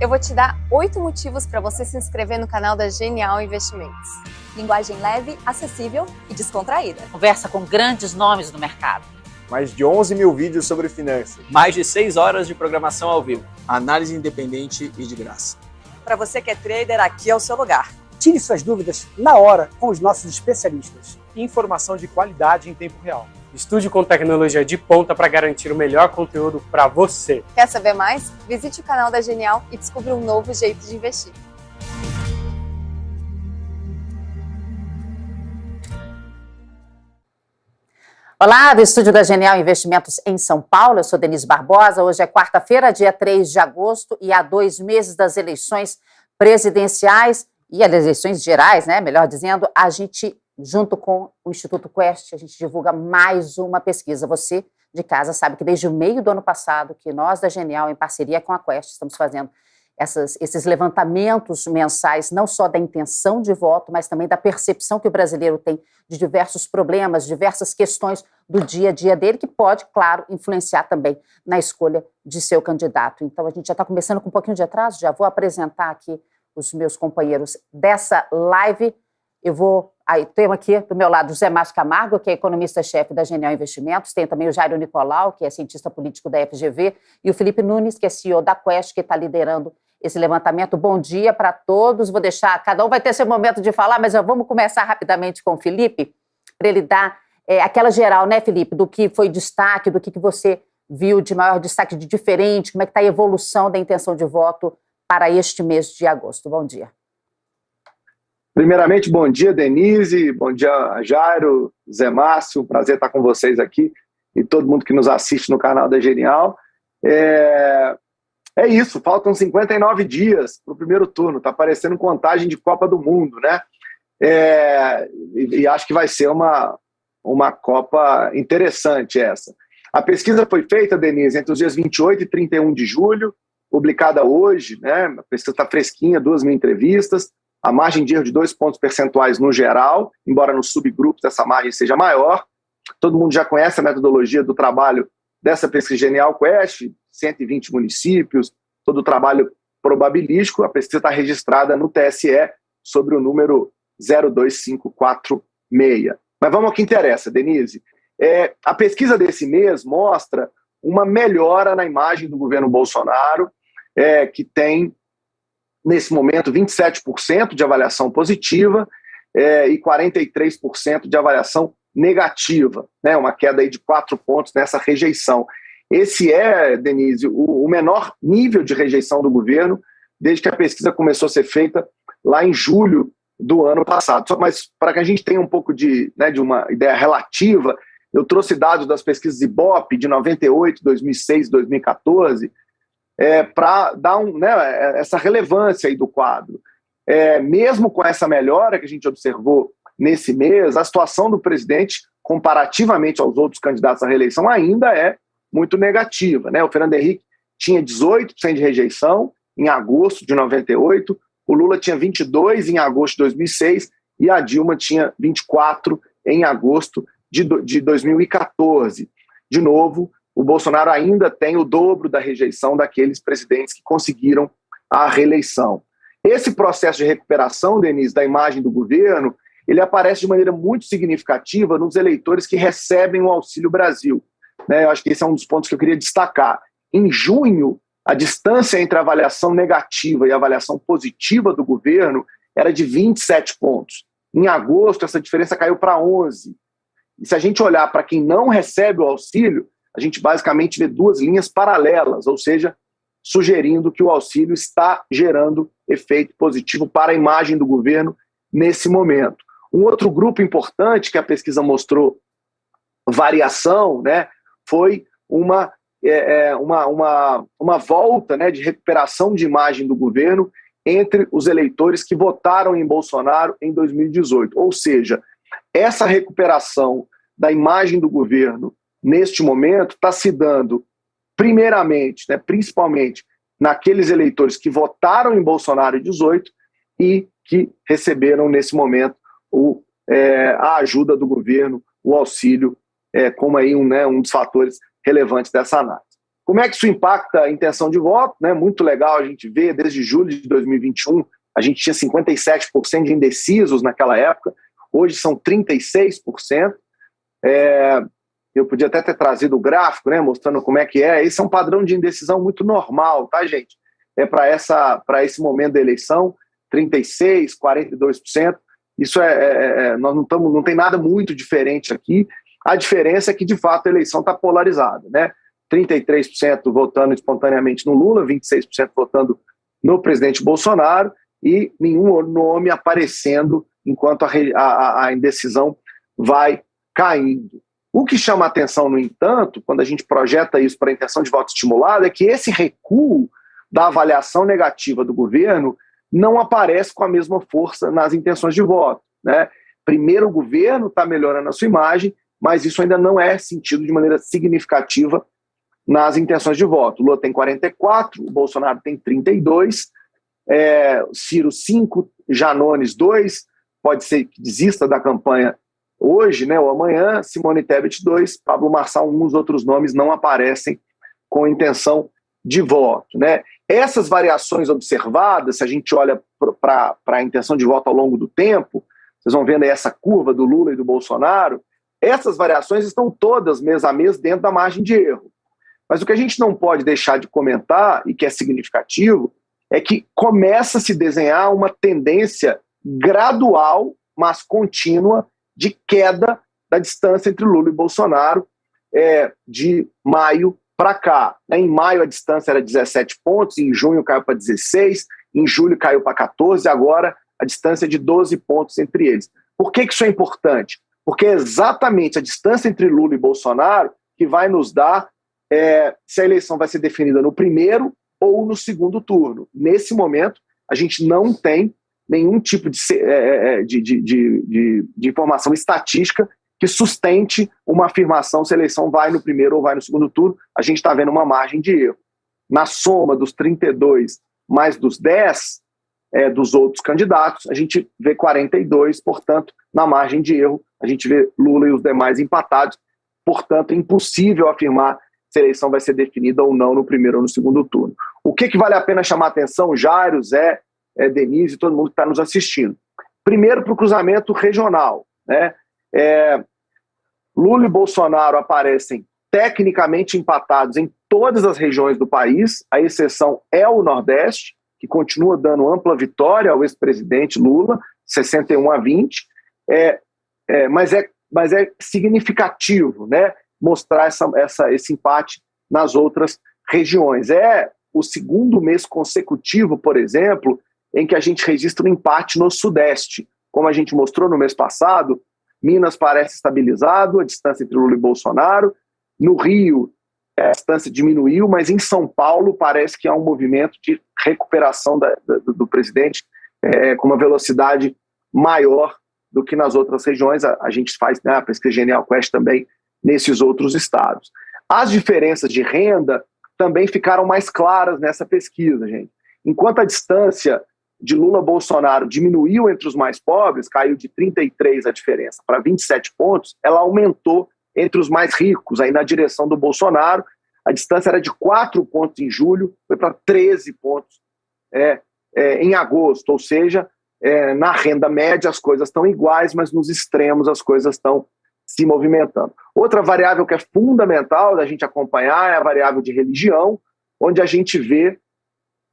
eu vou te dar oito motivos para você se inscrever no canal da Genial Investimentos. Linguagem leve, acessível e descontraída. Conversa com grandes nomes do mercado. Mais de 11 mil vídeos sobre finanças. Mais de 6 horas de programação ao vivo. Análise independente e de graça. Para você que é trader, aqui é o seu lugar. Tire suas dúvidas na hora com os nossos especialistas. Informação de qualidade em tempo real. Estude com tecnologia de ponta para garantir o melhor conteúdo para você. Quer saber mais? Visite o canal da Genial e descubra um novo jeito de investir. Olá, do estúdio da Genial Investimentos em São Paulo, eu sou Denise Barbosa. Hoje é quarta-feira, dia 3 de agosto, e há dois meses das eleições presidenciais e as eleições gerais, né? Melhor dizendo, a gente junto com o Instituto Quest, a gente divulga mais uma pesquisa. Você de casa sabe que desde o meio do ano passado, que nós da Genial, em parceria com a Quest, estamos fazendo essas, esses levantamentos mensais, não só da intenção de voto, mas também da percepção que o brasileiro tem de diversos problemas, diversas questões do dia a dia dele, que pode, claro, influenciar também na escolha de seu candidato. Então, a gente já está começando com um pouquinho de atraso, já vou apresentar aqui os meus companheiros dessa live. Eu vou Aí tenho aqui do meu lado o José Márcio Camargo, que é economista-chefe da Genial Investimentos, tem também o Jairo Nicolau, que é cientista político da FGV, e o Felipe Nunes, que é CEO da Quest, que está liderando esse levantamento. Bom dia para todos. Vou deixar, cada um vai ter seu momento de falar, mas vamos começar rapidamente com o Felipe, para ele dar é, aquela geral, né, Felipe, do que foi destaque, do que, que você viu de maior destaque, de diferente, como é que está a evolução da intenção de voto para este mês de agosto. Bom dia. Primeiramente, bom dia, Denise, bom dia, Jairo, Zé Márcio, prazer estar com vocês aqui e todo mundo que nos assiste no canal da Genial. É, é isso, faltam 59 dias para o primeiro turno, está parecendo contagem de Copa do Mundo, né? É, e, e acho que vai ser uma, uma Copa interessante essa. A pesquisa foi feita, Denise, entre os dias 28 e 31 de julho, publicada hoje, né? A pesquisa está fresquinha, duas mil entrevistas a margem de erro de dois pontos percentuais no geral, embora nos subgrupos essa margem seja maior. Todo mundo já conhece a metodologia do trabalho dessa pesquisa Genial Quest, 120 municípios, todo o trabalho probabilístico. A pesquisa está registrada no TSE sobre o número 02546. Mas vamos ao que interessa, Denise. É, a pesquisa desse mês mostra uma melhora na imagem do governo Bolsonaro, é, que tem nesse momento, 27% de avaliação positiva é, e 43% de avaliação negativa, né, uma queda aí de quatro pontos nessa rejeição. Esse é, Denise, o, o menor nível de rejeição do governo desde que a pesquisa começou a ser feita lá em julho do ano passado. Mas para que a gente tenha um pouco de, né, de uma ideia relativa, eu trouxe dados das pesquisas IBOP de 98, 2006, 2014, é, para dar um, né, essa relevância aí do quadro. É, mesmo com essa melhora que a gente observou nesse mês, a situação do presidente, comparativamente aos outros candidatos à reeleição, ainda é muito negativa. Né? O Fernando Henrique tinha 18% de rejeição em agosto de 98, o Lula tinha 22% em agosto de 2006 e a Dilma tinha 24% em agosto de, de 2014. De novo, o Bolsonaro ainda tem o dobro da rejeição daqueles presidentes que conseguiram a reeleição. Esse processo de recuperação, Denise, da imagem do governo, ele aparece de maneira muito significativa nos eleitores que recebem o Auxílio Brasil. Né? Eu acho que esse é um dos pontos que eu queria destacar. Em junho, a distância entre a avaliação negativa e a avaliação positiva do governo era de 27 pontos. Em agosto, essa diferença caiu para 11. E se a gente olhar para quem não recebe o auxílio, a gente basicamente vê duas linhas paralelas, ou seja, sugerindo que o auxílio está gerando efeito positivo para a imagem do governo nesse momento. Um outro grupo importante que a pesquisa mostrou variação né, foi uma, é, é, uma, uma, uma volta né, de recuperação de imagem do governo entre os eleitores que votaram em Bolsonaro em 2018. Ou seja, essa recuperação da imagem do governo neste momento, está se dando, primeiramente, né, principalmente, naqueles eleitores que votaram em Bolsonaro em 18 e que receberam, nesse momento, o, é, a ajuda do governo, o auxílio, é, como aí um, né, um dos fatores relevantes dessa análise. Como é que isso impacta a intenção de voto? Né? Muito legal a gente ver, desde julho de 2021, a gente tinha 57% de indecisos naquela época, hoje são 36%. É, eu podia até ter trazido o gráfico, né, mostrando como é que é. Esse é um padrão de indecisão muito normal, tá, gente? É para essa para esse momento da eleição, 36, 42%. Isso é, é, é nós não estamos, não tem nada muito diferente aqui. A diferença é que de fato a eleição está polarizada, né? 33% votando espontaneamente no Lula, 26% votando no presidente Bolsonaro e nenhum nome aparecendo enquanto a, a, a indecisão vai caindo. O que chama atenção, no entanto, quando a gente projeta isso para a intenção de voto estimulado, é que esse recuo da avaliação negativa do governo não aparece com a mesma força nas intenções de voto. Né? Primeiro, o governo está melhorando a sua imagem, mas isso ainda não é sentido de maneira significativa nas intenções de voto. O Lula tem 44, o Bolsonaro tem 32, é, Ciro 5, Janones 2, pode ser que desista da campanha hoje, né, ou amanhã, Simone Tebet 2, Pablo Marçal 1, os outros nomes não aparecem com intenção de voto. Né? Essas variações observadas, se a gente olha para a intenção de voto ao longo do tempo, vocês vão vendo aí essa curva do Lula e do Bolsonaro, essas variações estão todas mês a mês dentro da margem de erro. Mas o que a gente não pode deixar de comentar, e que é significativo, é que começa a se desenhar uma tendência gradual, mas contínua, de queda da distância entre Lula e Bolsonaro é, de maio para cá. Né? Em maio a distância era 17 pontos, em junho caiu para 16, em julho caiu para 14, agora a distância é de 12 pontos entre eles. Por que, que isso é importante? Porque é exatamente a distância entre Lula e Bolsonaro que vai nos dar é, se a eleição vai ser definida no primeiro ou no segundo turno. Nesse momento, a gente não tem nenhum tipo de, é, é, é, de, de, de, de, informação estatística que sustente uma afirmação se a eleição vai no primeiro ou vai no segundo turno. A gente está vendo uma margem de erro. Na soma dos 32 mais dos 10 é, dos outros candidatos, a gente vê 42, portanto, na margem de erro, a gente vê Lula e os demais empatados. Portanto, é impossível afirmar se a eleição vai ser definida ou não no primeiro ou no segundo turno. O que, que vale a pena chamar atenção, Jairo, Zé, é, Denise e todo mundo que está nos assistindo. Primeiro, para o cruzamento regional. Né? É, Lula e Bolsonaro aparecem tecnicamente empatados em todas as regiões do país, a exceção é o Nordeste, que continua dando ampla vitória ao ex-presidente Lula, 61 a 20, é, é, mas, é, mas é significativo né, mostrar essa, essa, esse empate nas outras regiões. É o segundo mês consecutivo, por exemplo, em que a gente registra um empate no Sudeste. Como a gente mostrou no mês passado, Minas parece estabilizado, a distância entre Lula e Bolsonaro. No Rio, a distância diminuiu, mas em São Paulo parece que há um movimento de recuperação da, do, do, presidente é, com uma velocidade maior do que nas outras regiões. A, a gente faz né, a pesquisa Genial Quest também nesses outros estados. As diferenças de renda também ficaram mais claras nessa pesquisa, gente. Enquanto a distância de Lula Bolsonaro diminuiu entre os mais pobres, caiu de 33 a diferença para 27 pontos, ela aumentou entre os mais ricos, aí na direção do Bolsonaro. A distância era de 4 pontos em julho, foi para 13 pontos é, é, em agosto, ou seja, é, na renda média as coisas estão iguais, mas nos extremos as coisas estão se movimentando. Outra variável que é fundamental da gente acompanhar é a variável de religião, onde a gente vê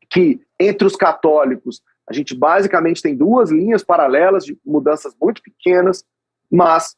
que entre os católicos a gente basicamente tem duas linhas paralelas de mudanças muito pequenas, mas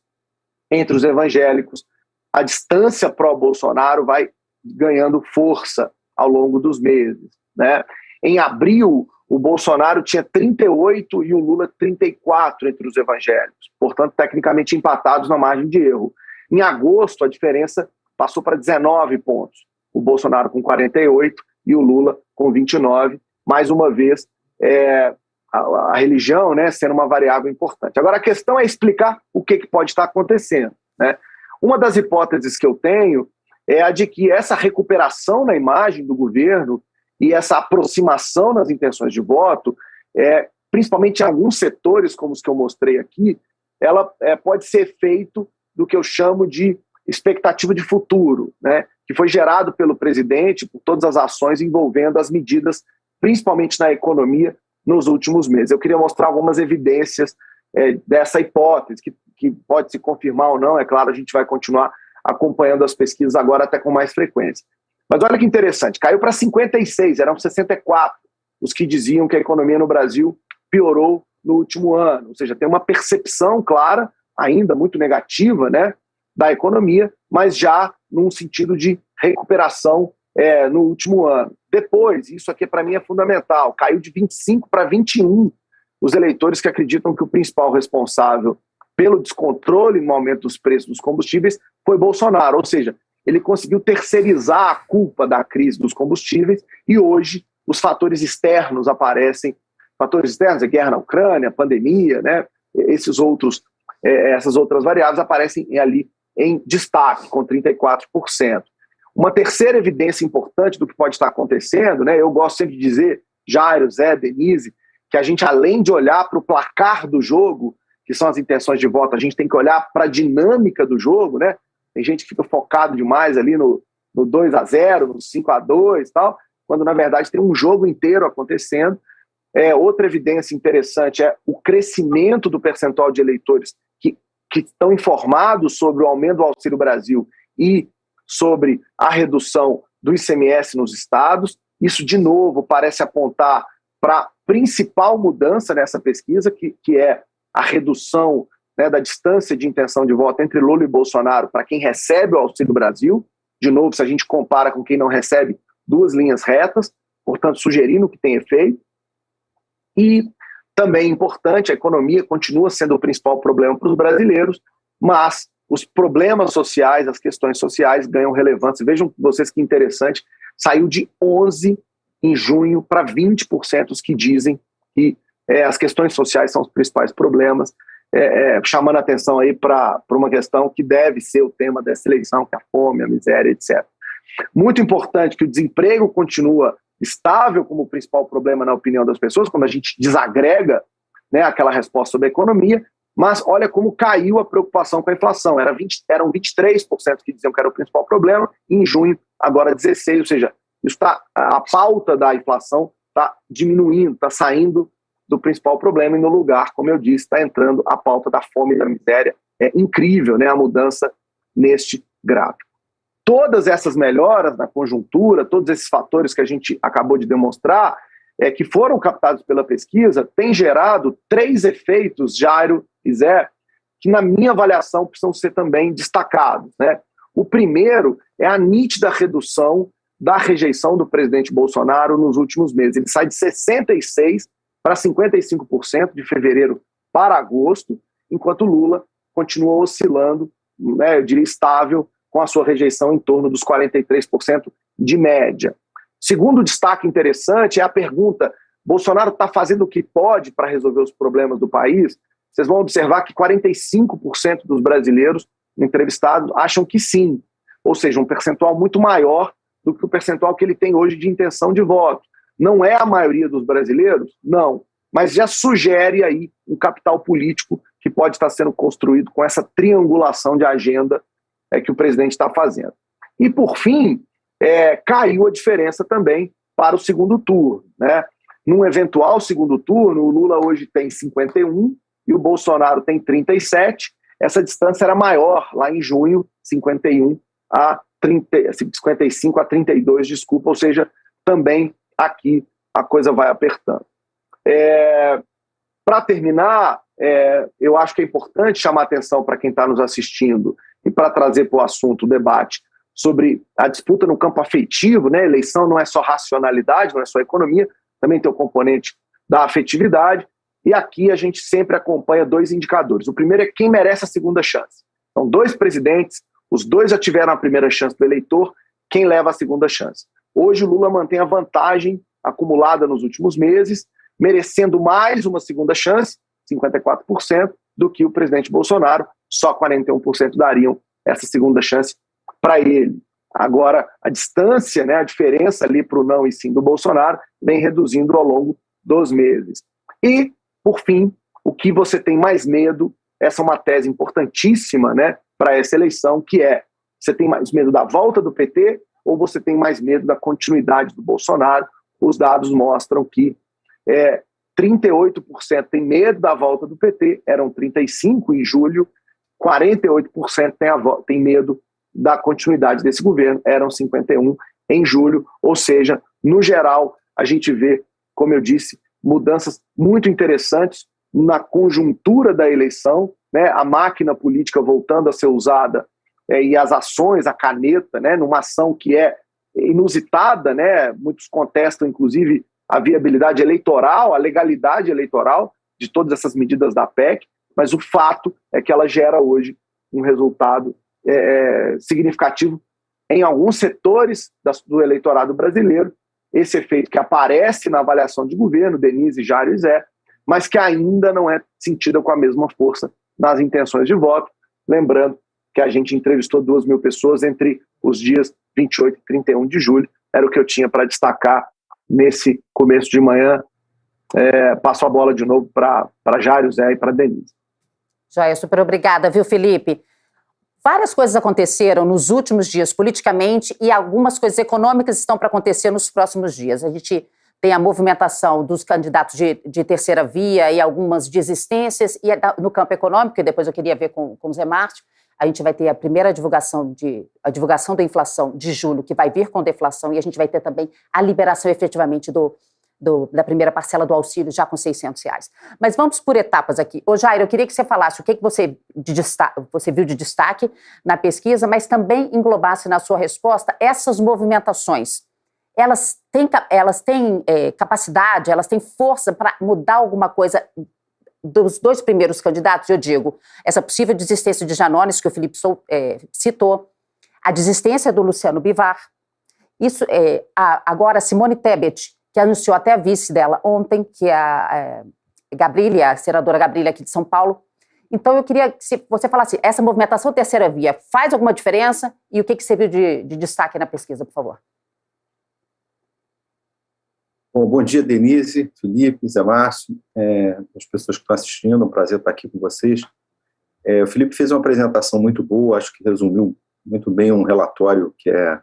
entre os evangélicos, a distância pró-Bolsonaro vai ganhando força ao longo dos meses. Né? Em abril, o Bolsonaro tinha 38 e o Lula 34 entre os evangélicos, portanto, tecnicamente empatados na margem de erro. Em agosto, a diferença passou para 19 pontos. O Bolsonaro com 48 e o Lula com 29. Mais uma vez, é, a, a, religião né, sendo uma variável importante. Agora, a questão é explicar o que, que pode estar acontecendo. Né? Uma das hipóteses que eu tenho é a de que essa recuperação na imagem do governo e essa aproximação nas intenções de voto, é, principalmente em alguns setores, como os que eu mostrei aqui, ela é, pode ser feito do que eu chamo de expectativa de futuro, né, que foi gerado pelo presidente por todas as ações envolvendo as medidas, principalmente na economia, nos últimos meses. Eu queria mostrar algumas evidências é, dessa hipótese, que, que pode se confirmar ou não, é claro, a gente vai continuar acompanhando as pesquisas agora até com mais frequência. Mas olha que interessante, caiu para 56, eram 64 os que diziam que a economia no Brasil piorou no último ano, ou seja, tem uma percepção clara, ainda muito negativa, né, da economia, mas já num sentido de recuperação é, no último ano. Depois, isso aqui para mim é fundamental, caiu de 25 para 21 os eleitores que acreditam que o principal responsável pelo descontrole no aumento dos preços dos combustíveis foi Bolsonaro, ou seja, ele conseguiu terceirizar a culpa da crise dos combustíveis e hoje os fatores externos aparecem, fatores externos, a guerra na Ucrânia, pandemia, né, esses outros, é, essas outras variáveis aparecem ali em destaque, com 34%. Uma terceira evidência importante do que pode estar acontecendo, né, eu gosto sempre de dizer, Jairo, Zé, Denise, que a gente, além de olhar para o placar do jogo, que são as intenções de voto, a gente tem que olhar para a dinâmica do jogo, né? Tem gente que fica focado demais ali no, no 2 a 0 no 5 a 2 tal, quando na verdade tem um jogo inteiro acontecendo. É, outra evidência interessante é o crescimento do percentual de eleitores que, que estão informados sobre o aumento do Auxílio Brasil e sobre a redução do ICMS nos estados. Isso, de novo, parece apontar para a principal mudança nessa pesquisa, que, que é a redução né, da distância de intenção de voto entre Lula e Bolsonaro para quem recebe o Auxílio Brasil. De novo, se a gente compara com quem não recebe, duas linhas retas, portanto, sugerindo que tem efeito. E também importante, a economia continua sendo o principal problema para os brasileiros, mas os problemas sociais, as questões sociais ganham relevância. Vejam vocês que interessante, saiu de 11 em junho para 20% os que dizem que é, as questões sociais são os principais problemas, é, é, chamando atenção aí para uma questão que deve ser o tema dessa eleição, que é a fome, a miséria, etc. Muito importante que o desemprego continua estável como principal problema na opinião das pessoas, quando a gente desagrega né, aquela resposta sobre a economia, mas olha como caiu a preocupação com a inflação. Era 20, eram 23% que diziam que era o principal problema, em junho, agora 16%, ou seja, isso tá, a pauta da inflação está diminuindo, está saindo do principal problema e no lugar, como eu disse, está entrando a pauta da fome e da miséria. É incrível né, a mudança neste gráfico. Todas essas melhoras na conjuntura, todos esses fatores que a gente acabou de demonstrar, é, que foram captados pela pesquisa, têm gerado três efeitos, Jairo Zé, que na minha avaliação precisam ser também destacados. Né? O primeiro é a nítida redução da rejeição do presidente Bolsonaro nos últimos meses. Ele sai de 66% para 55% de fevereiro para agosto, enquanto Lula continua oscilando, né, eu diria estável, com a sua rejeição em torno dos 43% de média. Segundo destaque interessante é a pergunta: Bolsonaro está fazendo o que pode para resolver os problemas do país? Vocês vão observar que 45% dos brasileiros entrevistados acham que sim, ou seja, um percentual muito maior do que o percentual que ele tem hoje de intenção de voto. Não é a maioria dos brasileiros? Não. Mas já sugere aí um capital político que pode estar sendo construído com essa triangulação de agenda é, que o presidente está fazendo. E, por fim, é, caiu a diferença também para o segundo turno. Né? Num eventual segundo turno, o Lula hoje tem 51 e o Bolsonaro tem 37. Essa distância era maior lá em junho, 51 a 30, 55 a 32, desculpa, ou seja, também aqui a coisa vai apertando. É, para terminar, é, eu acho que é importante chamar atenção para quem está nos assistindo e para trazer para o assunto o debate sobre a disputa no campo afetivo, né? Eleição não é só racionalidade, não é só economia, também tem o componente da afetividade. E aqui a gente sempre acompanha dois indicadores. O primeiro é quem merece a segunda chance. São dois presidentes os dois já tiveram a primeira chance do eleitor, quem leva a segunda chance? Hoje o Lula mantém a vantagem acumulada nos últimos meses, merecendo mais uma segunda chance, 54%, do que o presidente Bolsonaro, só 41% dariam essa segunda chance para ele. Agora, a distância, né, a diferença ali para o não e sim do Bolsonaro, vem reduzindo ao longo dos meses. E, por fim, o que você tem mais medo, essa é uma tese importantíssima, né, para essa eleição, que é Você tem mais medo da volta do PT ou você tem mais medo da continuidade do Bolsonaro? Os dados mostram que é, 38% tem medo da volta do PT, eram 35% em julho, 48% tem, a, tem medo da continuidade desse governo, eram 51% em julho, ou seja, no geral, a gente vê, como eu disse, mudanças muito interessantes na conjuntura da eleição, né, a máquina política voltando a ser usada é, e as ações, a caneta, né, numa ação que é inusitada, né, muitos contestam, inclusive, a viabilidade eleitoral, a legalidade eleitoral de todas essas medidas da PEC, mas o fato é que ela gera hoje um resultado é, é significativo em alguns setores do eleitorado brasileiro, esse efeito que aparece na avaliação de governo, Denise, Jário e Zé, mas que ainda não é sentida com a mesma força nas intenções de voto. Lembrando que a gente entrevistou duas mil pessoas entre os dias 28 e 31 de julho, era o que eu tinha para destacar nesse começo de manhã. É, passo a bola de novo para Jário, Zé e para Denise. Joia, super obrigada, viu, Felipe? Várias coisas aconteceram nos últimos dias politicamente e algumas coisas econômicas estão para acontecer nos próximos dias. A gente tem a movimentação dos candidatos de, de terceira via e algumas desistências, e no campo econômico, e depois eu queria ver com, com o Zé Márcio, a gente vai ter a primeira divulgação, de, a divulgação da inflação de julho, que vai vir com deflação, e a gente vai ter também a liberação efetivamente do, do, da primeira parcela do auxílio, já com 600 reais. Mas vamos por etapas aqui. Ô Jair, eu queria que você falasse o que, que você, de destaque, você viu de destaque na pesquisa, mas também englobasse na sua resposta essas movimentações. Elas têm, elas têm é, capacidade, elas têm força para mudar alguma coisa dos dois primeiros candidatos, eu digo, essa possível desistência de Janones, que o Felipe Sou, é, citou, a desistência do Luciano Bivar, isso, é, a, agora Simone Tebet, que anunciou até a vice dela ontem, que é a é, Gabrília, a senadora Gabrília aqui de São Paulo. Então eu queria que você falasse, essa movimentação terceira via faz alguma diferença? E o que, que você viu de, de destaque na pesquisa, por favor? Bom, bom dia, Denise, Felipe, Zé Márcio, é, as pessoas que estão assistindo, é um prazer estar aqui com vocês. É, o Felipe fez uma apresentação muito boa, acho que resumiu muito bem um relatório que é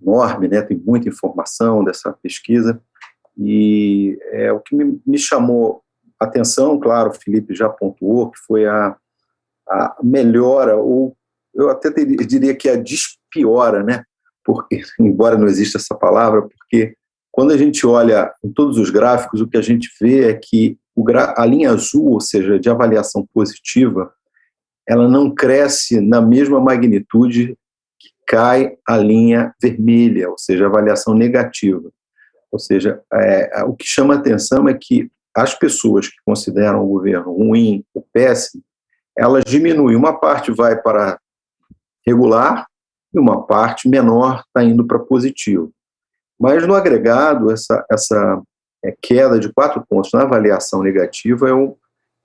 enorme, né, tem muita informação dessa pesquisa, e é, o que me, me chamou atenção, claro, o Felipe já pontuou, que foi a, a melhora, ou eu até diria que a despiora, né, porque, embora não exista essa palavra, porque quando a gente olha em todos os gráficos, o que a gente vê é que a linha azul, ou seja, de avaliação positiva, ela não cresce na mesma magnitude cai a linha vermelha, ou seja, avaliação negativa. Ou seja, é, o que chama atenção é que as pessoas que consideram o governo ruim ou péssimo, elas diminuem. Uma parte vai para regular e uma parte menor está indo para positivo. Mas no agregado, essa, essa é, queda de quatro pontos na avaliação negativa é, um,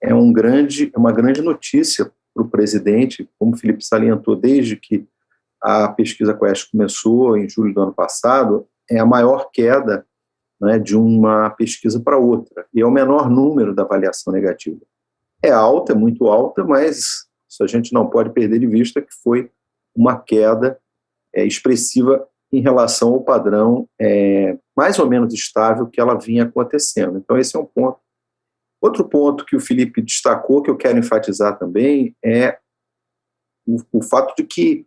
é, um grande, é uma grande notícia para o presidente, como o Felipe salientou, desde que a pesquisa Quest começou em julho do ano passado, é a maior queda né, de uma pesquisa para outra, e é o menor número da avaliação negativa. É alta, é muito alta, mas isso a gente não pode perder de vista que foi uma queda é, expressiva em relação ao padrão é, mais ou menos estável que ela vinha acontecendo. Então, esse é um ponto. Outro ponto que o Felipe destacou, que eu quero enfatizar também, é o, o fato de que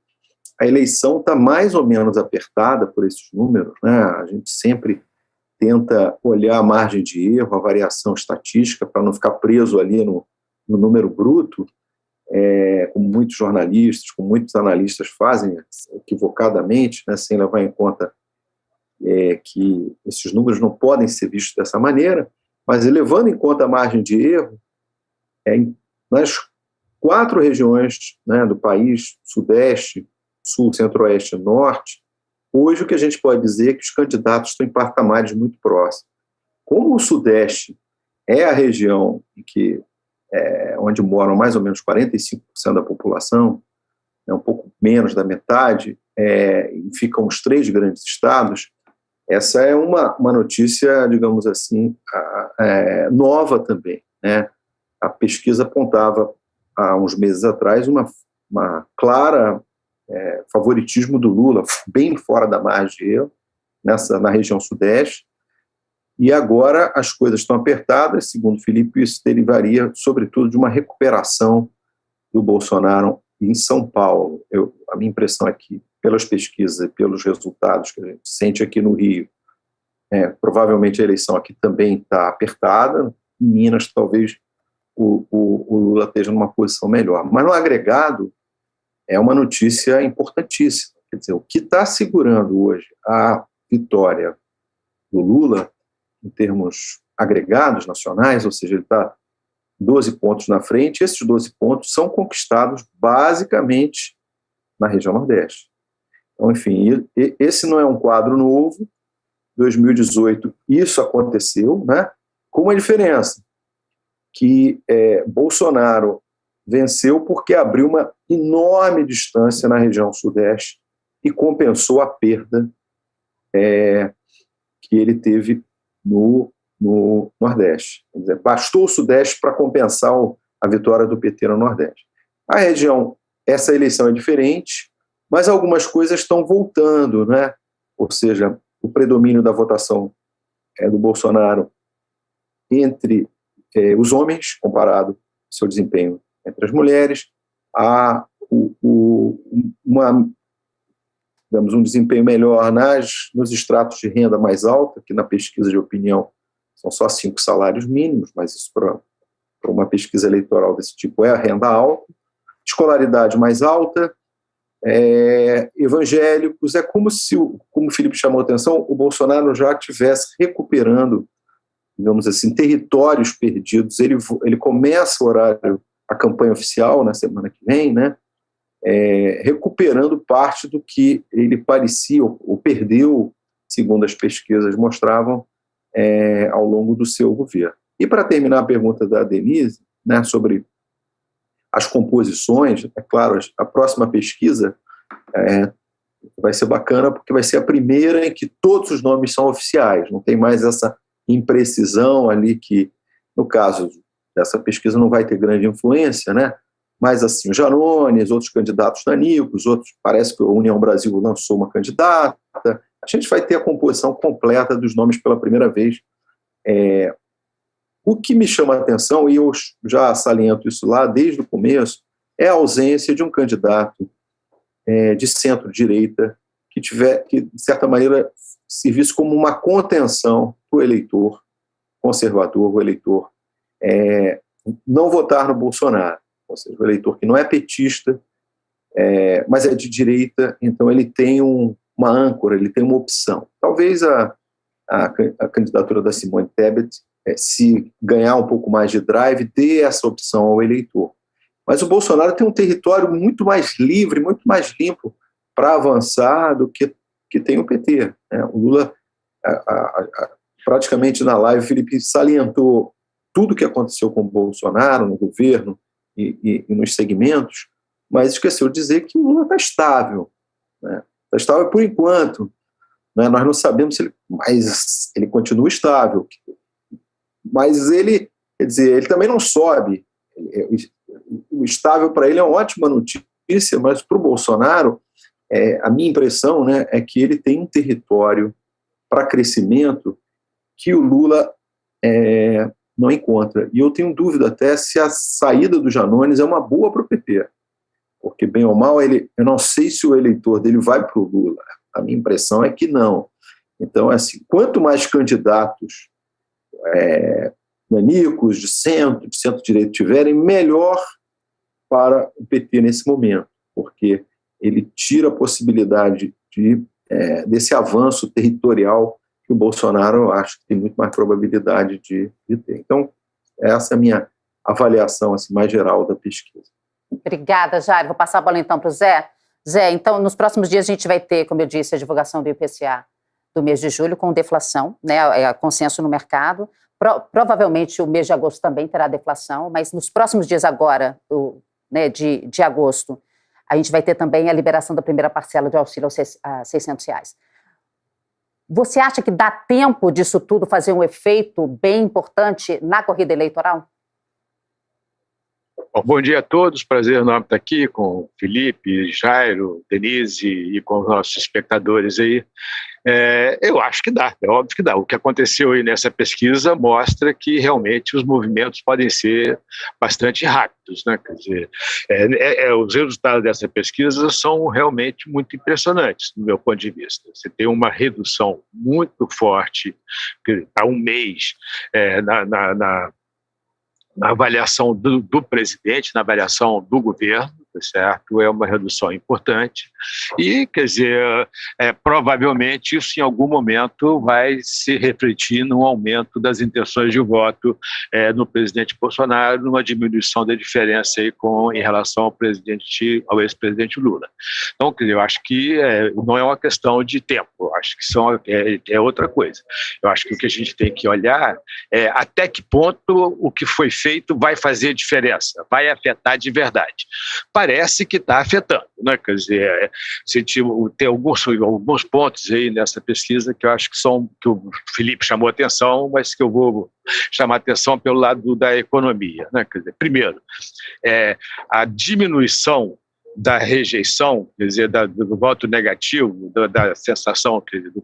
a eleição está mais ou menos apertada por esses números, né? a gente sempre tenta olhar a margem de erro, a variação estatística, para não ficar preso ali no, no número bruto, é, como muitos jornalistas, como muitos analistas fazem equivocadamente, né, sem levar em conta é, que esses números não podem ser vistos dessa maneira, mas levando em conta a margem de erro, é, nas quatro regiões né, do país, Sudeste, sul, centro-oeste e norte, hoje o que a gente pode dizer é que os candidatos estão em patamares muito próximos. Como o sudeste é a região em que, é, onde moram mais ou menos 45% da população, é um pouco menos da metade, é, e ficam os três grandes estados, essa é uma, uma notícia, digamos assim, é, nova também. Né? A pesquisa apontava, há uns meses atrás, uma, uma clara é, favoritismo do Lula, bem fora da margem de erro, nessa, na região sudeste, e agora as coisas estão apertadas, segundo Felipe, isso derivaria, sobretudo, de uma recuperação do Bolsonaro em São Paulo. Eu, a minha impressão é que, pelas pesquisas e pelos resultados que a gente sente aqui no Rio, é, provavelmente a eleição aqui também está apertada. Em Minas, talvez o, o, o, Lula esteja numa posição melhor. Mas no agregado, é uma notícia importantíssima. Quer dizer, o que está segurando hoje a vitória do Lula, em termos agregados nacionais, ou seja, ele está 12 pontos na frente, esses 12 pontos são conquistados basicamente na região Nordeste. Então, enfim, esse não é um quadro novo, 2018 isso aconteceu, né? com uma diferença, que é, Bolsonaro venceu porque abriu uma enorme distância na região Sudeste e compensou a perda é, que ele teve no, no Nordeste. Dizer, bastou o Sudeste para compensar a vitória do PT no Nordeste. A região, essa eleição é diferente, mas algumas coisas estão voltando, né? ou seja, o predomínio da votação é, do Bolsonaro entre é, os homens, comparado ao seu desempenho entre as mulheres, há o, o, uma, digamos, um desempenho melhor nas, nos estratos de renda mais alta, que na pesquisa de opinião são só cinco salários mínimos, mas isso para uma pesquisa eleitoral desse tipo é a renda alta, escolaridade mais alta, é, evangélicos, é como se, como o Felipe chamou a atenção, o Bolsonaro já estivesse recuperando, digamos assim, territórios perdidos. Ele, ele começa o horário, a campanha oficial na semana que vem, né, é, recuperando parte do que ele parecia, ou, ou perdeu, segundo as pesquisas mostravam, é, ao longo do seu governo. E para terminar a pergunta da Denise, né, sobre as composições, é claro, a próxima pesquisa é, vai ser bacana porque vai ser a primeira em que todos os nomes são oficiais, não tem mais essa imprecisão ali que, no caso dessa pesquisa, não vai ter grande influência, né? Mas assim, o Janones, outros candidatos nanicos, outros, parece que a União Brasil lançou uma candidata, a gente vai ter a composição completa dos nomes pela primeira vez. É, o que me chama a atenção, e eu já saliento isso lá desde o começo, é a ausência de um candidato é, de centro-direita que tiver, que de certa maneira servisse como uma contenção para o eleitor conservador, o eleitor é, não votar no Bolsonaro, ou seja, o eleitor que não é petista, é, mas é de direita, então ele tem um, uma âncora, ele tem uma opção. Talvez a, a, a candidatura da Simone Tebet é, se ganhar um pouco mais de drive, dê essa opção ao eleitor. Mas o Bolsonaro tem um território muito mais livre, muito mais limpo para avançar do que, que tem o PT. Né? O Lula, a, praticamente na live, o Felipe salientou tudo que aconteceu com o Bolsonaro no governo e, e, e nos segmentos, mas esqueceu de dizer que o Lula está estável. Né? Está estável por enquanto. Né? Nós não sabemos se ele, mas ele continua estável mas ele, quer dizer, ele também não sobe. É, o estável para ele é uma ótima notícia, mas para o Bolsonaro, é, a minha impressão né, é que ele tem um território para crescimento que o Lula é, não encontra. E eu tenho dúvida até se a saída do Janones é uma boa para o PT. Porque, bem ou mal, ele, eu não sei se o eleitor dele vai para o Lula. A minha impressão é que não. Então, assim, quanto mais candidatos é, nanicos, de centro, de centro-direito tiverem, melhor para o PT nesse momento, porque ele tira a possibilidade de, é, desse avanço territorial que o Bolsonaro acho que tem muito mais probabilidade de, de ter. Então, essa é a minha avaliação assim, mais geral da pesquisa. Obrigada, Jair. Vou passar a bola então para o Zé. Zé, então, nos próximos dias a gente vai ter, como eu disse, a divulgação do IPCA do mês de julho com deflação, né, é, consenso no mercado. Pro, provavelmente o mês de agosto também terá deflação, mas nos próximos dias agora, o, né, de, de agosto, a gente vai ter também a liberação da primeira parcela de auxílio a 600 reais. Você acha que dá tempo disso tudo fazer um efeito bem importante na corrida eleitoral? Bom, dia a todos, prazer enorme estar aqui com Felipe, Jairo, Denise e com os nossos espectadores aí. É, eu acho que dá, é óbvio que dá. O que aconteceu aí nessa pesquisa mostra que realmente os movimentos podem ser bastante rápidos. Né? Quer dizer, é, é, é os resultados dessa pesquisa são realmente muito impressionantes, do meu ponto de vista. Você tem uma redução muito forte, há um mês, é, na, na, na na avaliação do, do, presidente, na avaliação do governo, tá certo? É uma redução importante e, quer dizer, é, provavelmente isso em algum momento vai se refletir num aumento das intenções de voto é, no presidente Bolsonaro, numa diminuição da diferença aí com, em relação ao presidente, ao ex-presidente Lula. Então, quer dizer, eu acho que é, não é uma questão de tempo, eu acho que são, é, é outra coisa. Eu acho que o que a gente tem que olhar é até que ponto o que foi feito vai fazer diferença, vai afetar de verdade parece que está afetando. Né? Quer dizer, é, tem alguns, alguns pontos aí nessa pesquisa que eu acho que são que o Felipe chamou atenção, mas que eu vou chamar atenção pelo lado da economia. Né? Quer dizer, primeiro, é, a diminuição da rejeição, quer dizer, da, do voto negativo, da, da sensação dizer, do,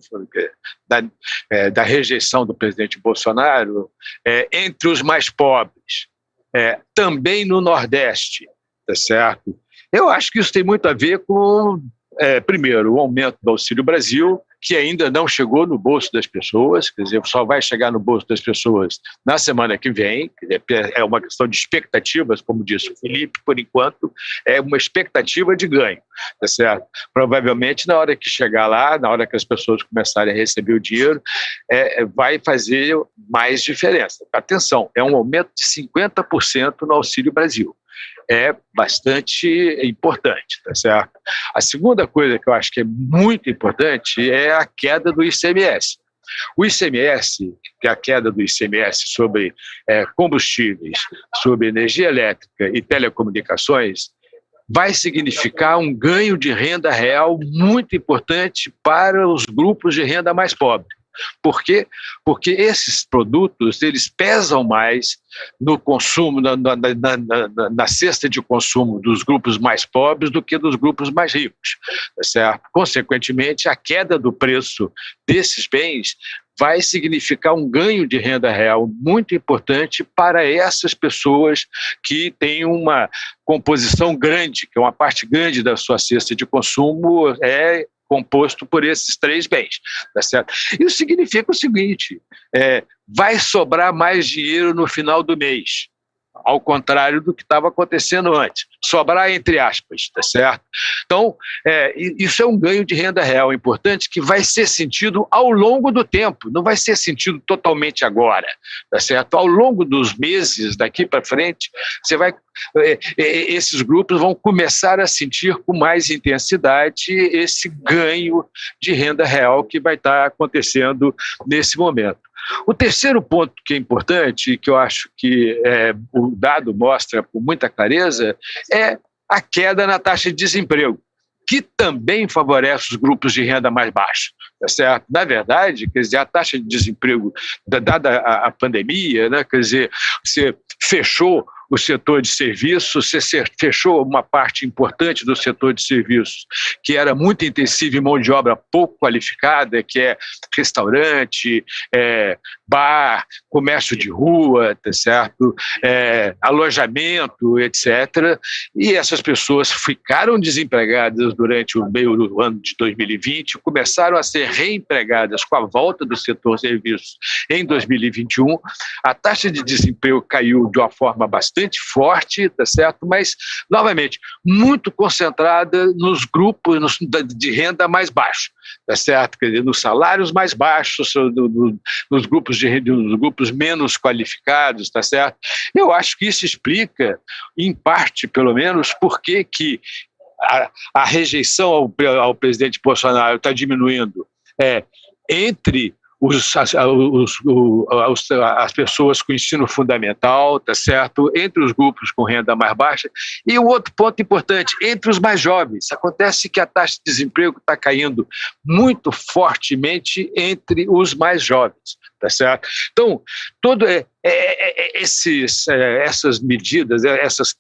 da, é, da, rejeição do presidente Bolsonaro é, entre os mais pobres, é, também no Nordeste, tá certo? Eu acho que isso tem muito a ver com, é, primeiro, o aumento do Auxílio Brasil, que ainda não chegou no bolso das pessoas, quer dizer, só vai chegar no bolso das pessoas na semana que vem, é uma questão de expectativas, como disse o Felipe, por enquanto, é uma expectativa de ganho, tá certo? Provavelmente, na hora que chegar lá, na hora que as pessoas começarem a receber o dinheiro, é, vai fazer mais diferença. Atenção, é um aumento de 50% no Auxílio Brasil é bastante importante, tá certo? A segunda coisa que eu acho que é muito importante é a queda do ICMS. O ICMS, que é a queda do ICMS sobre é, combustíveis, sobre energia elétrica e telecomunicações, vai significar um ganho de renda real muito importante para os grupos de renda mais pobres. Por quê? Porque esses produtos eles pesam mais no consumo, na, na, na, na, cesta de consumo dos grupos mais pobres do que dos grupos mais ricos. Tá certo? Consequentemente, a queda do preço desses bens vai significar um ganho de renda real muito importante para essas pessoas que têm uma composição grande, que é uma parte grande da sua cesta de consumo é composto por esses três bens. Tá certo? Isso significa o seguinte: é, vai sobrar mais dinheiro no final do mês ao contrário do que estava acontecendo antes. Sobrar entre aspas, tá certo? Então, é, isso é um ganho de renda real importante que vai ser sentido ao longo do tempo, não vai ser sentido totalmente agora, tá certo? Ao longo dos meses daqui para frente, você vai esses grupos vão começar a sentir com mais intensidade esse ganho de renda real que vai estar acontecendo nesse momento. O terceiro ponto que é importante, que eu acho que é, o dado mostra com muita clareza, é a queda na taxa de desemprego, que também favorece os grupos de renda mais baixa. Tá certo? Na verdade, quer dizer, a taxa de desemprego, dada a, a pandemia, né, quer dizer, você fechou o setor de serviços, você fechou uma parte importante do setor de serviços, que era muito intensivo em mão de obra pouco qualificada, que é restaurante, é, bar, comércio de rua, tá certo? É, alojamento, etc. E essas pessoas ficaram desempregadas durante o meio do ano de 2020, começaram a ser reempregadas com a volta do setor serviços em 2021. A taxa de desemprego caiu de uma forma bastante forte, tá certo? Mas, novamente, muito concentrada nos grupos de renda mais baixo, tá certo? Quer dizer, nos salários mais baixos, nos grupos de dos grupos menos qualificados, tá certo? Eu acho que isso explica, em parte, pelo menos, por que, que a, a rejeição ao, ao presidente Bolsonaro está diminuindo é, entre os, as, os, as pessoas com ensino fundamental, tá certo? Entre os grupos com renda mais baixa. E o outro ponto importante, entre os mais jovens. Acontece que a taxa de desemprego está caindo muito fortemente entre os mais jovens, tá certo? Então, todo é, é, é, é esses, é, essas medidas, é, essas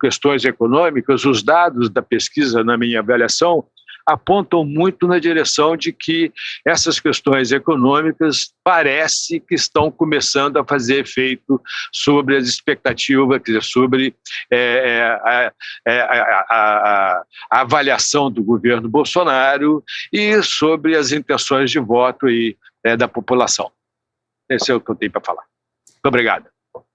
questões econômicas, os dados da pesquisa, na minha avaliação, apontam muito na direção de que essas questões econômicas parece que estão começando a fazer efeito sobre as expectativas, quer dizer, sobre é, é, é, a, a, a, a, avaliação do governo Bolsonaro e sobre as intenções de voto aí, é, da população. Esse é o que eu tenho para falar. Muito obrigado.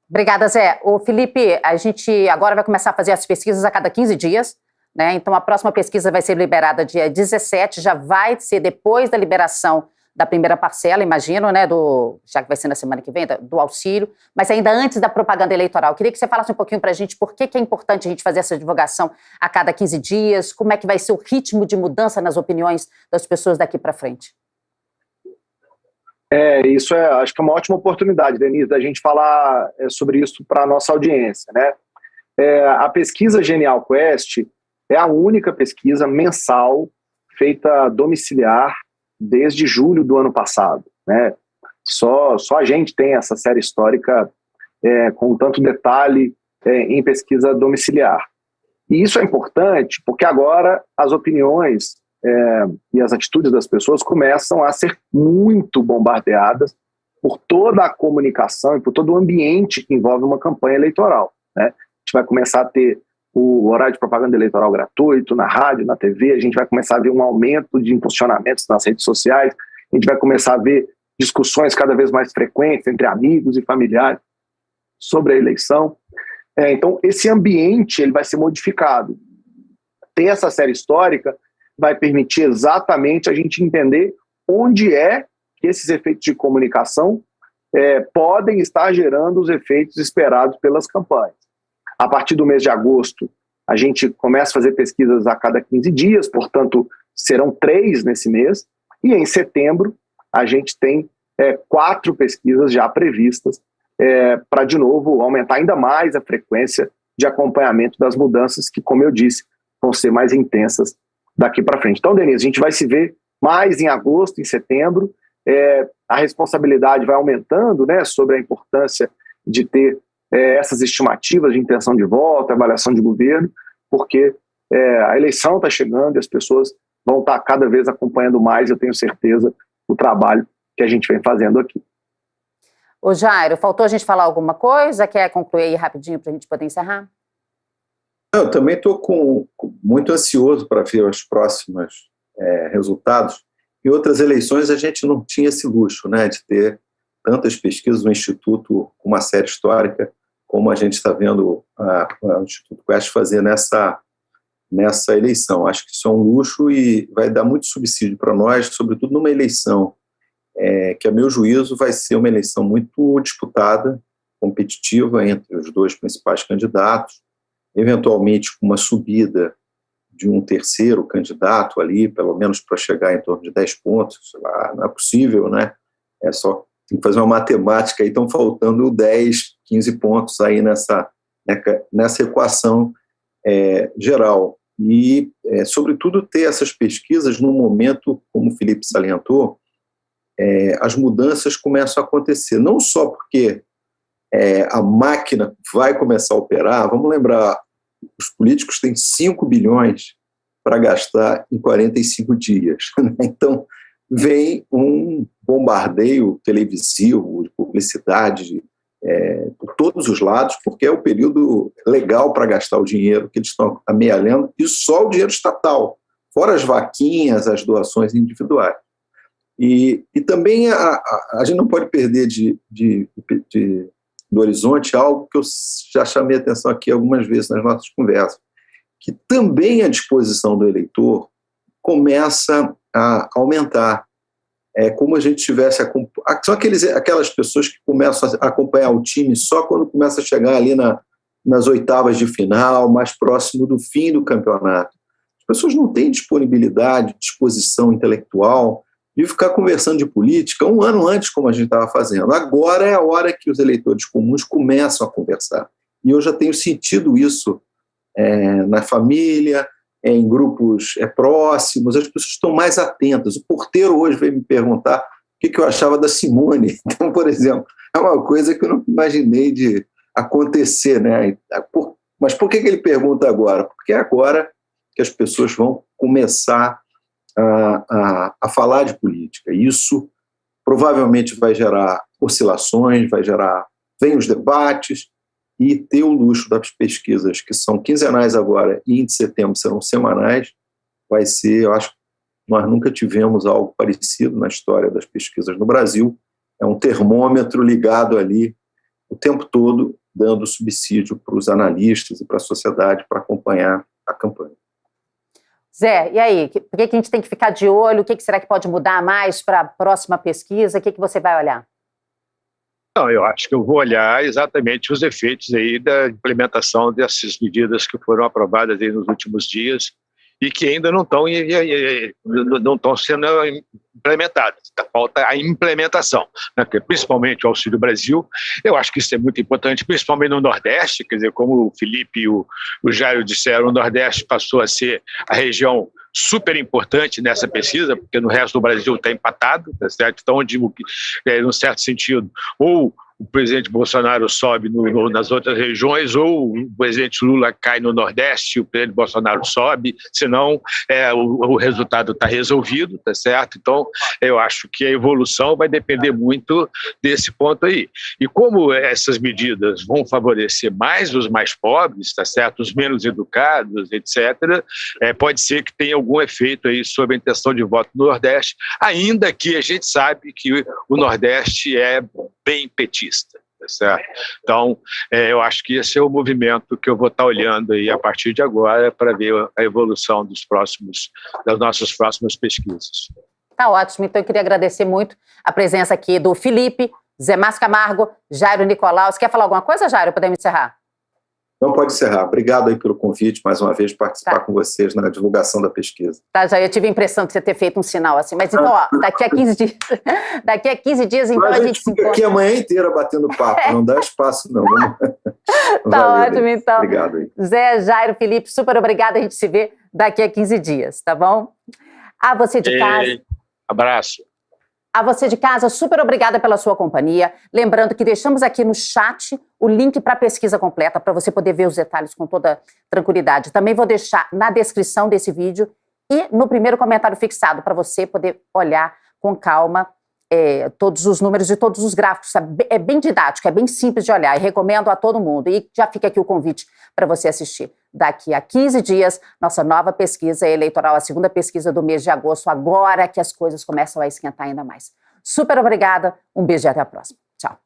Obrigada, Zé. O Felipe, a gente agora vai começar a fazer as pesquisas a cada 15 dias. Né? Então, a próxima pesquisa vai ser liberada dia 17, já vai ser depois da liberação da primeira parcela, imagino, né, do, já que vai ser na semana que vem, do auxílio, mas ainda antes da propaganda eleitoral. Queria que você falasse um pouquinho para a gente por que, que é importante a gente fazer essa divulgação a cada 15 dias, como é que vai ser o ritmo de mudança nas opiniões das pessoas daqui para frente. É, isso é, acho que é uma ótima oportunidade, Denise, da gente falar é, sobre isso para a nossa audiência, né? É, a pesquisa Genial Quest, é a única pesquisa mensal feita domiciliar desde julho do ano passado. Né? Só, só a gente tem essa série histórica é, com tanto detalhe é, em pesquisa domiciliar. E isso é importante porque agora as opiniões é, e as atitudes das pessoas começam a ser muito bombardeadas por toda a comunicação e por todo o ambiente que envolve uma campanha eleitoral. Né? A gente vai começar a ter o horário de propaganda eleitoral gratuito na rádio, na TV, a gente vai começar a ver um aumento de impulsionamentos nas redes sociais, a gente vai começar a ver discussões cada vez mais frequentes entre amigos e familiares sobre a eleição. É, então, esse ambiente ele vai ser modificado. Ter essa série histórica vai permitir exatamente a gente entender onde é que esses efeitos de comunicação é, podem estar gerando os efeitos esperados pelas campanhas. A partir do mês de agosto, a gente começa a fazer pesquisas a cada 15 dias, portanto, serão três nesse mês. E em setembro, a gente tem é, quatro pesquisas já previstas é, para, de novo, aumentar ainda mais a frequência de acompanhamento das mudanças, que, como eu disse, vão ser mais intensas daqui para frente. Então, Denise, a gente vai se ver mais em agosto, em setembro. É, a responsabilidade vai aumentando né, sobre a importância de ter é, essas estimativas de intenção de voto, avaliação de governo, porque é, a eleição está chegando e as pessoas vão estar tá cada vez acompanhando mais, eu tenho certeza, o trabalho que a gente vem fazendo aqui. Ô Jairo, faltou a gente falar alguma coisa? Quer concluir aí rapidinho para a gente poder encerrar? Eu também estou muito ansioso para ver os próximos é, resultados. Em outras eleições a gente não tinha esse luxo, né, de ter tantas pesquisas, o Instituto com uma série histórica, como a gente está vendo o Instituto Quest fazer nessa, nessa eleição. Acho que isso é um luxo e vai dar muito subsídio para nós, sobretudo numa eleição é, que, a meu juízo, vai ser uma eleição muito disputada, competitiva entre os dois principais candidatos, eventualmente com uma subida de um terceiro candidato ali, pelo menos para chegar em torno de 10 pontos, lá, não é possível, né? É só tem que fazer uma matemática, aí estão faltando 10, 15 pontos aí nessa, nessa equação é, geral. E, é, sobretudo, ter essas pesquisas num momento, como o Felipe salientou, é, as mudanças começam a acontecer, não só porque é, a máquina vai começar a operar, vamos lembrar, os políticos têm 5 bilhões para gastar em 45 dias. Né? Então, vem um bombardeio televisivo, de publicidade, é, por todos os lados, porque é o período legal para gastar o dinheiro que eles estão amealhando, e só o dinheiro estatal, fora as vaquinhas, as doações individuais. E, e também a, a, a gente não pode perder de, de, de, do horizonte algo que eu já chamei atenção aqui algumas vezes nas nossas conversas, que também a disposição do eleitor começa a aumentar. É como a gente tivesse. São aqueles, aquelas pessoas que começam a acompanhar o time só quando começa a chegar ali na, nas oitavas de final, mais próximo do fim do campeonato. As pessoas não têm disponibilidade, disposição intelectual de ficar conversando de política um ano antes, como a gente estava fazendo. Agora é a hora que os eleitores comuns começam a conversar. E eu já tenho sentido isso é, na família, em grupos é, próximos, as pessoas estão mais atentas. O porteiro hoje veio me perguntar o que, eu achava da Simone. Então, por exemplo, é uma coisa que eu não imaginei de acontecer. Né? Mas por que, que ele pergunta agora? Porque é agora que as pessoas vão começar a, a, a falar de política. Isso provavelmente vai gerar oscilações, vai gerar. Vem os debates, e ter o luxo das pesquisas, que são quinzenais agora e em setembro serão semanais, vai ser, eu acho, nós nunca tivemos algo parecido na história das pesquisas no Brasil. É um termômetro ligado ali o tempo todo, dando subsídio para os analistas e para a sociedade para acompanhar a campanha. Zé, e aí? Por que a gente tem que ficar de olho? O que será que pode mudar mais para a próxima pesquisa? O que você vai olhar? Não, eu acho que eu vou olhar exatamente os efeitos aí da implementação dessas medidas que foram aprovadas aí nos últimos dias e que ainda não estão não estão sendo implementadas. Tá, falta a implementação, né? principalmente o Auxílio Brasil. Eu acho que isso é muito importante, principalmente no Nordeste, quer dizer, como o Felipe e o, o Jairo disseram, o Nordeste passou a ser a região super importante nessa pesquisa, porque no resto do Brasil está empatado, tá certo? Então, que, é, num certo sentido, ou o presidente Bolsonaro sobe no, no, nas outras regiões, ou o presidente Lula cai no Nordeste, o presidente Bolsonaro sobe, senão é, o, o resultado está resolvido, tá certo? Então, eu acho que a evolução vai depender muito desse ponto aí. E como essas medidas vão favorecer mais os mais pobres, tá certo? Os menos educados, etc., é, pode ser que tenha algum efeito aí sobre a intenção de voto no Nordeste, ainda que a gente sabe que o Nordeste é bem petista. Tá certo? Então, é, eu acho que esse é o movimento que eu vou estar olhando aí a partir de agora para ver a evolução dos próximos, das nossas próximas pesquisas. Tá ótimo, então eu queria agradecer muito a presença aqui do Felipe, Zé Márcio Camargo, Jairo Nicolau. Você quer falar alguma coisa, Jairo? Podemos encerrar? Não pode encerrar. Obrigado aí pelo convite, mais uma vez, participar tá. com vocês na divulgação da pesquisa. Tá, já eu tive a impressão de você ter feito um sinal assim, mas então, ó, daqui a 15 dias, daqui a 15 dias, então, mas a gente se encontra. aqui a manhã inteira batendo papo, não dá espaço não. tá Valeu, ótimo, aí. então. Obrigado aí. Zé, Jairo, Felipe, super obrigado, a gente se vê daqui a 15 dias, tá bom? A você de casa... Abraço. A você de casa, super obrigada pela sua companhia. Lembrando que deixamos aqui no chat o link para a pesquisa completa, para você poder ver os detalhes com toda tranquilidade. Também vou deixar na descrição desse vídeo e no primeiro comentário fixado, para você poder olhar com calma é, todos os números de todos os gráficos. É bem didático, é bem simples de olhar e recomendo a todo mundo. E já fica aqui o convite para você assistir daqui a 15 dias, nossa nova pesquisa eleitoral, a segunda pesquisa do mês de agosto, agora que as coisas começam a esquentar ainda mais. Super obrigada, um beijo e até a próxima. Tchau.